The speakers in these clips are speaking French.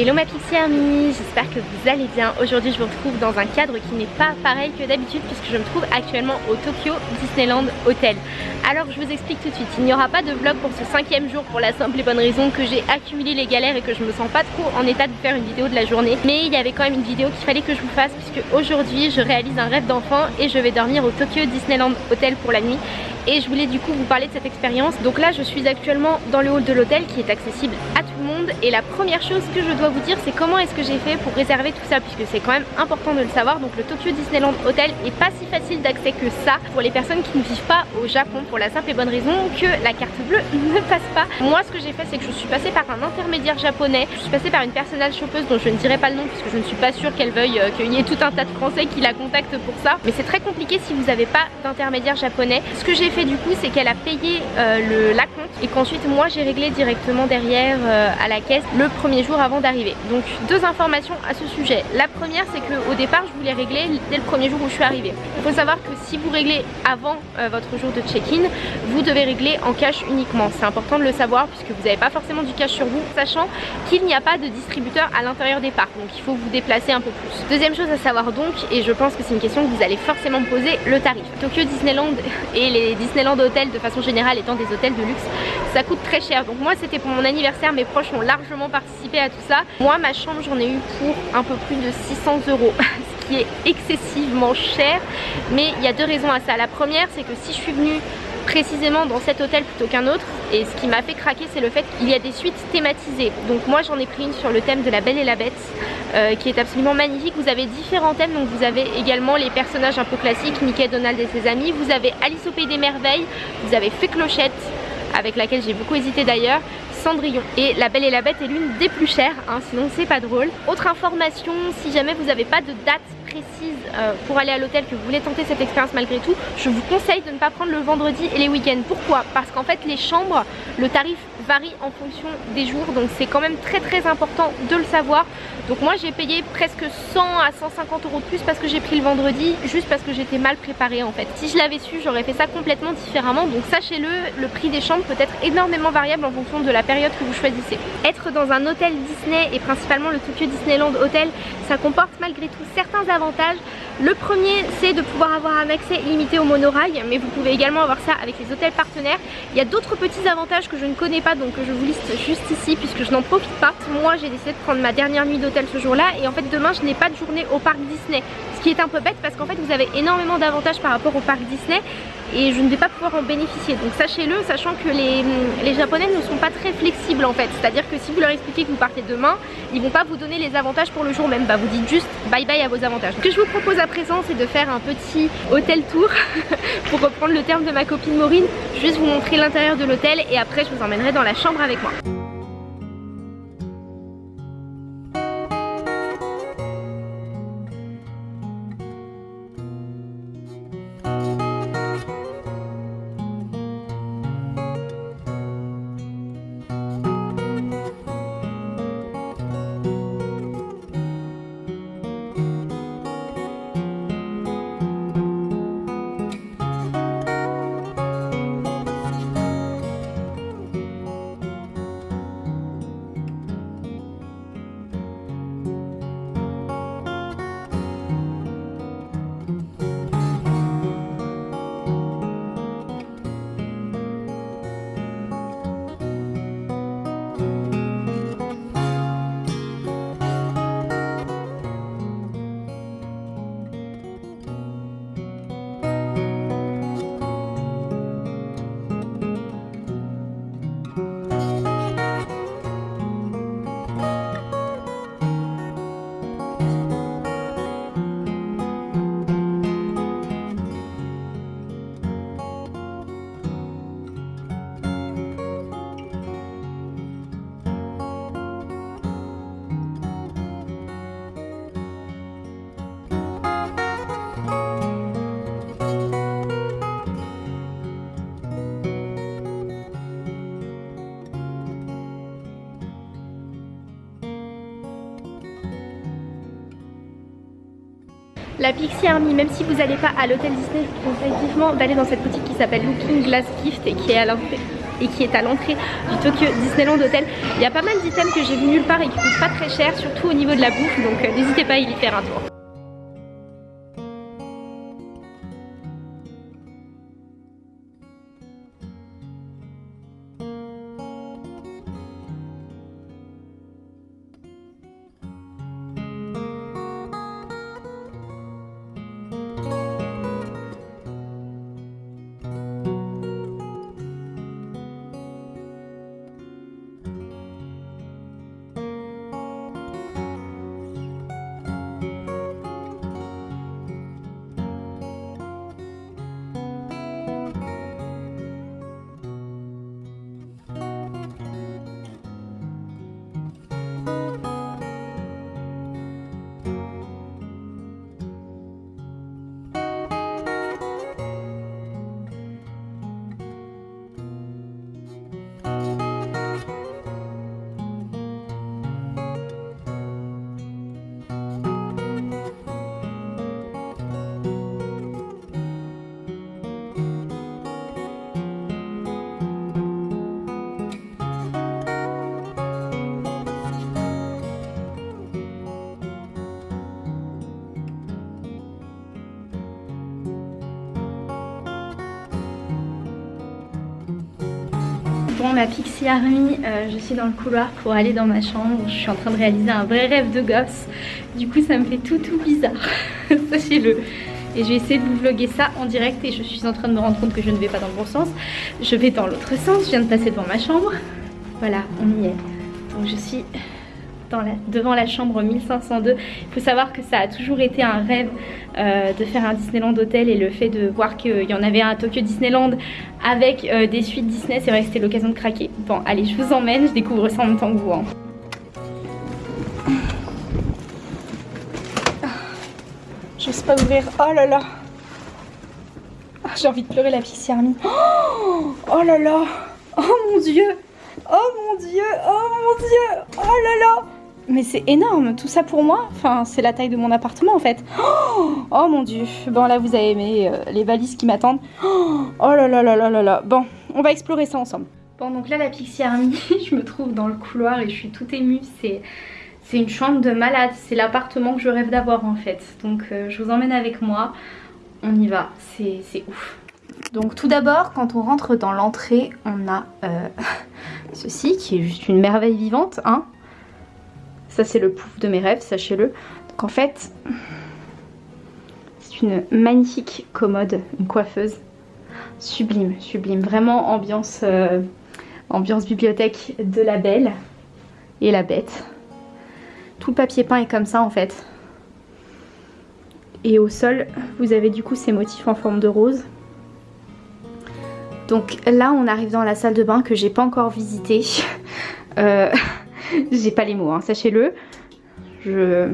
Hello ma Pixie Army, j'espère que vous allez bien. Aujourd'hui je vous retrouve dans un cadre qui n'est pas pareil que d'habitude puisque je me trouve actuellement au Tokyo Disneyland Hotel. Alors je vous explique tout de suite, il n'y aura pas de vlog pour ce cinquième jour pour la simple et bonne raison que j'ai accumulé les galères et que je me sens pas trop en état de faire une vidéo de la journée. Mais il y avait quand même une vidéo qu'il fallait que je vous fasse puisque aujourd'hui je réalise un rêve d'enfant et je vais dormir au Tokyo Disneyland Hotel pour la nuit et je voulais du coup vous parler de cette expérience. Donc là je suis actuellement dans le hall de l'hôtel qui est accessible à tout le monde et la première chose que je dois vous dire c'est comment est-ce que j'ai fait pour réserver tout ça puisque c'est quand même important de le savoir. Donc le Tokyo Disneyland Hotel est pas si facile d'accès que ça pour les personnes qui ne vivent pas au Japon pour la simple et bonne raison que la carte bleue ne passe pas. Moi ce que j'ai fait c'est que je suis passée par un intermédiaire japonais, je suis passée par une personnelle chopeuse dont je ne dirai pas le nom puisque je ne suis pas sûre qu'elle veuille euh, qu'il y ait tout un tas de français qui la contactent pour ça. Mais c'est très compliqué si vous n'avez pas d'intermédiaire japonais. Ce que j'ai fait du coup c'est qu'elle a payé euh, le, la compte et qu'ensuite moi j'ai réglé directement derrière euh, à la caisse le premier jour avant d'arriver. Donc deux informations à ce sujet. La première c'est qu'au départ je voulais régler dès le premier jour où je suis arrivée. Il faut savoir que si vous réglez avant euh, votre jour de check-in, vous devez régler en cash uniquement. C'est important de le savoir puisque vous n'avez pas forcément du cash sur vous, sachant qu'il n'y a pas de distributeur à l'intérieur des parcs. Donc il faut vous déplacer un peu plus. Deuxième chose à savoir donc, et je pense que c'est une question que vous allez forcément me poser, le tarif. Tokyo Disneyland et les Disneyland hôtels de façon générale étant des hôtels de luxe, ça coûte très cher. Donc moi c'était pour mon anniversaire, mes proches ont largement participé à tout ça. Moi ma chambre j'en ai eu pour un peu plus de 600 euros, ce qui est excessivement cher. Mais il y a deux raisons à ça. La première c'est que si je suis venue précisément dans cet hôtel plutôt qu'un autre et ce qui m'a fait craquer c'est le fait qu'il y a des suites thématisées donc moi j'en ai pris une sur le thème de la Belle et la Bête euh, qui est absolument magnifique vous avez différents thèmes donc vous avez également les personnages un peu classiques Mickey, Donald et ses amis vous avez Alice au Pays des Merveilles vous avez Fée Clochette avec laquelle j'ai beaucoup hésité d'ailleurs Cendrillon. Et La Belle et la Bête est l'une des plus chères, hein, sinon c'est pas drôle. Autre information, si jamais vous n'avez pas de date précise euh, pour aller à l'hôtel, que vous voulez tenter cette expérience malgré tout, je vous conseille de ne pas prendre le vendredi et les week-ends. Pourquoi? Parce qu'en fait les chambres, le tarif varie en fonction des jours, donc c'est quand même très très important de le savoir. Donc moi j'ai payé presque 100 à 150 euros de plus parce que j'ai pris le vendredi, juste parce que j'étais mal préparée en fait. Si je l'avais su, j'aurais fait ça complètement différemment, donc sachez-le, le prix des chambres peut être énormément variable en fonction de la période que vous choisissez. Être dans un hôtel Disney et principalement le Tokyo Disneyland Hotel, ça comporte malgré tout certains avantages. Le premier c'est de pouvoir avoir un accès illimité au monorail, mais vous pouvez également avoir ça avec les hôtels partenaires. Il y a d'autres petits avantages que je ne connais pas donc je vous liste juste ici puisque je n'en profite pas. Moi j'ai décidé de prendre ma dernière nuit d'hôtel ce jour là et en fait demain je n'ai pas de journée au parc Disney. Ce qui est un peu bête parce qu'en fait vous avez énormément d'avantages par rapport au parc Disney et je ne vais pas pouvoir en bénéficier. Donc sachez-le, sachant que les, les japonais ne sont pas très flexibles en fait. C'est-à-dire que si vous leur expliquez que vous partez demain, ils vont pas vous donner les avantages pour le jour même. Bah vous dites juste bye bye à vos avantages. Ce que je vous propose à présent c'est de faire un petit hôtel tour pour reprendre le terme de ma copine Maureen. Juste vous montrer l'intérieur de l'hôtel et après je vous emmènerai dans la chambre avec moi. La Pixie Army, même si vous n'allez pas à l'hôtel Disney, je vous conseille vivement d'aller dans cette boutique qui s'appelle Looking Glass Gift et qui est à l'entrée et qui est à l'entrée du Tokyo Disneyland Hotel. Il y a pas mal d'items que j'ai vu nulle part et qui coûtent pas très cher, surtout au niveau de la bouffe, donc euh, n'hésitez pas à y faire un tour. Bon ma Pixie Army, euh, je suis dans le couloir pour aller dans ma chambre. Je suis en train de réaliser un vrai rêve de gosse. Du coup ça me fait tout tout bizarre. Sachez-le. Et je vais essayer de vous vlogger ça en direct et je suis en train de me rendre compte que je ne vais pas dans le bon sens. Je vais dans l'autre sens, je viens de passer devant ma chambre. Voilà, on y est. Donc je suis devant la chambre 1502. Il faut savoir que ça a toujours été un rêve euh, de faire un Disneyland Hotel et le fait de voir qu'il y en avait un à Tokyo Disneyland avec euh, des suites Disney, c'est vrai que c'était l'occasion de craquer. Bon, allez, je vous emmène, je découvre ça en même temps que vous. Hein. J'ose pas ouvrir. Oh là là. Ah, j'ai envie de pleurer la Pixie Army. Oh, oh là là. Oh mon dieu. Oh mon dieu. Oh mon dieu. Oh là là. Mais c'est énorme, tout ça pour moi Enfin, c'est la taille de mon appartement en fait. Oh, mon dieu. Bon, là, vous avez aimé euh, les valises qui m'attendent. Oh, là là là là là là. Bon, on va explorer ça ensemble. Bon, donc là, la Pixie Army, je me trouve dans le couloir et je suis toute émue. C'est... C'est une chambre de malade, c'est l'appartement que je rêve d'avoir en fait. Donc euh, je vous emmène avec moi, on y va, c'est ouf. Donc tout d'abord, quand on rentre dans l'entrée, on a euh, ceci qui est juste une merveille vivante. Hein ça c'est le pouf de mes rêves, sachez-le. Donc en fait, c'est une magnifique commode, une coiffeuse. Sublime, sublime. Vraiment ambiance, euh, ambiance bibliothèque de la belle et la bête. Tout le papier peint est comme ça en fait. Et au sol, vous avez du coup ces motifs en forme de rose. Donc là, on arrive dans la salle de bain que j'ai pas encore visitée. Euh, J'ai pas les mots, hein, sachez-le. Je...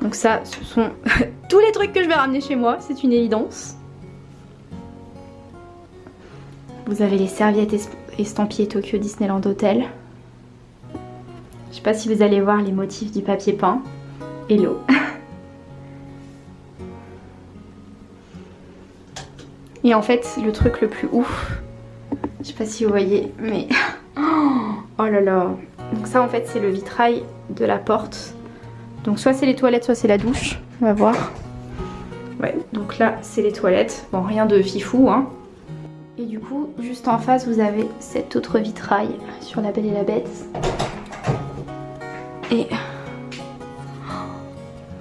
Donc ça, ce sont tous les trucs que je vais ramener chez moi, c'est une évidence. Vous avez les serviettes estampillées Tokyo Disneyland Hotel. Je sais pas si vous allez voir les motifs du papier peint. Hello. Et en fait, le truc le plus ouf, je sais pas si vous voyez, mais Oh là là. Donc ça en fait c'est le vitrail de la porte. Donc soit c'est les toilettes, soit c'est la douche. On va voir. Ouais, donc là c'est les toilettes. Bon, rien de fifou, hein. Et du coup, juste en face, vous avez cet autre vitrail sur La Belle et la Bête. Et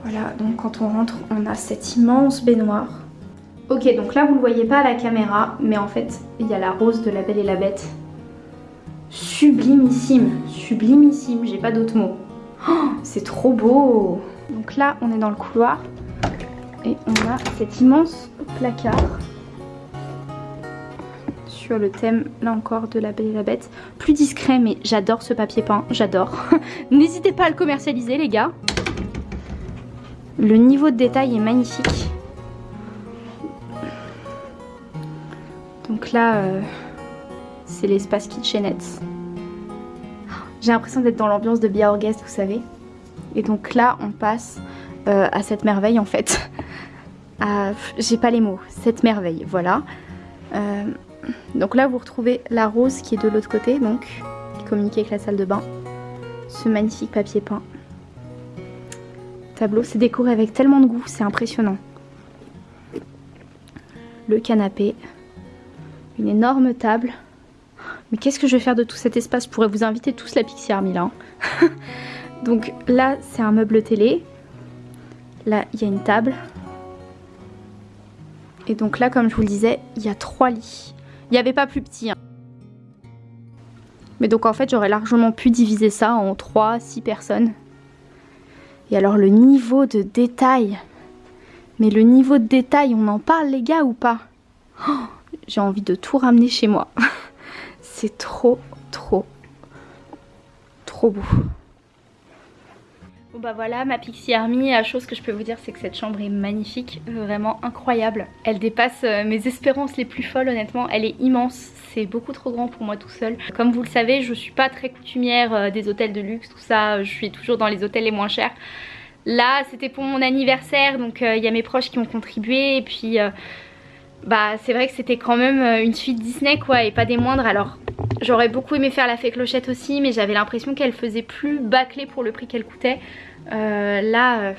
voilà, donc quand on rentre, on a cette immense baignoire. Ok, donc là, vous ne le voyez pas à la caméra, mais en fait, il y a la rose de La Belle et la Bête sublimissime, sublimissime, j'ai pas d'autres mots. Oh, c'est trop beau Donc là, on est dans le couloir et on a cet immense placard sur le thème, là encore, de la Belle et la Bête. Plus discret, mais j'adore ce papier peint, j'adore. N'hésitez pas à le commercialiser, les gars. Le niveau de détail est magnifique. Donc là... Euh, c'est l'espace kitchenette. J'ai l'impression d'être dans l'ambiance de Bia Orguest, vous savez. Et donc là, on passe euh, à cette merveille en fait. J'ai pas les mots, cette merveille, voilà. Euh, donc là vous retrouvez la rose qui est de l'autre côté, donc qui communique avec la salle de bain. Ce magnifique papier peint. Tableau, c'est décoré avec tellement de goût, c'est impressionnant. Le canapé, une énorme table. Mais qu'est-ce que je vais faire de tout cet espace? Je pourrais vous inviter tous la Pixie Army là. Hein. Donc là, c'est un meuble télé. Là, il y a une table. Et donc là, comme je vous le disais, il y a trois lits. Il n'y avait pas plus petit. Hein. Mais donc en fait, j'aurais largement pu diviser ça en 3, 6 personnes. Et alors le niveau de détail. Mais le niveau de détail, on en parle les gars ou pas? J'ai envie de tout ramener chez moi. C'est trop, trop, trop beau. Bon bah voilà ma Pixie Army, la chose que je peux vous dire c'est que cette chambre est magnifique, vraiment incroyable. Elle dépasse euh, mes espérances les plus folles honnêtement, elle est immense, c'est beaucoup trop grand pour moi tout seul. Comme vous le savez je suis pas très coutumière euh, des hôtels de luxe, tout ça, je suis toujours dans les hôtels les moins chers. Là c'était pour mon anniversaire donc euh, il y a mes proches qui ont contribué et puis bah c'est vrai que c'était quand même une suite Disney quoi et pas des moindres alors J'aurais beaucoup aimé faire la fée clochette aussi mais j'avais l'impression qu'elle faisait plus bâclée pour le prix qu'elle coûtait. Euh, là, euh,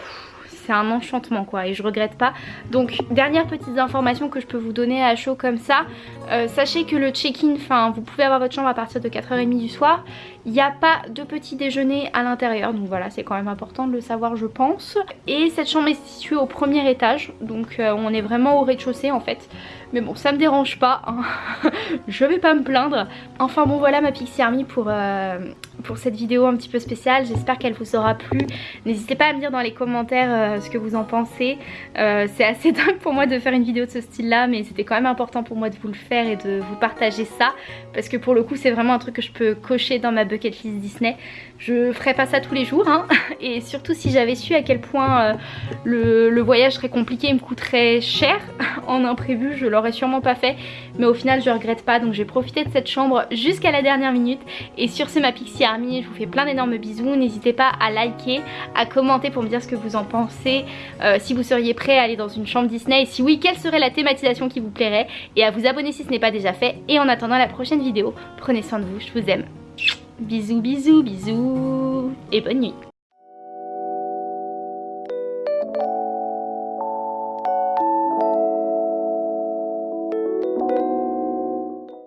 c'est un enchantement quoi et je regrette pas. Donc dernière petite information que je peux vous donner à chaud comme ça. Euh, sachez que le check-in, enfin vous pouvez avoir votre chambre à partir de 4h30 du soir. Il n'y a pas de petit déjeuner à l'intérieur donc voilà c'est quand même important de le savoir je pense. Et cette chambre est située au premier étage donc on est vraiment au rez-de-chaussée en fait. Mais bon ça me dérange pas, hein. je vais pas me plaindre. Enfin bon voilà ma Pixie Army pour, euh, pour cette vidéo un petit peu spéciale. J'espère qu'elle vous aura plu. N'hésitez pas à me dire dans les commentaires euh, ce que vous en pensez. Euh, c'est assez dingue pour moi de faire une vidéo de ce style là mais c'était quand même important pour moi de vous le faire et de vous partager ça. Parce que pour le coup c'est vraiment un truc que je peux cocher dans ma bucket list Disney. Je ferai pas ça tous les jours hein. et surtout si j'avais su à quel point le, le voyage serait compliqué et me coûterait cher en imprévu je sûrement pas fait mais au final je regrette pas donc j'ai profité de cette chambre jusqu'à la dernière minute. Et sur ce ma Pixie Army je vous fais plein d'énormes bisous. N'hésitez pas à liker à commenter pour me dire ce que vous en pensez euh, si vous seriez prêt à aller dans une chambre Disney. Si oui quelle serait la thématisation qui vous plairait. Et à vous abonner si ce n'est pas déjà fait. Et en attendant la prochaine vidéo prenez soin de vous je vous aime. Bisous bisous bisous. Et bonne nuit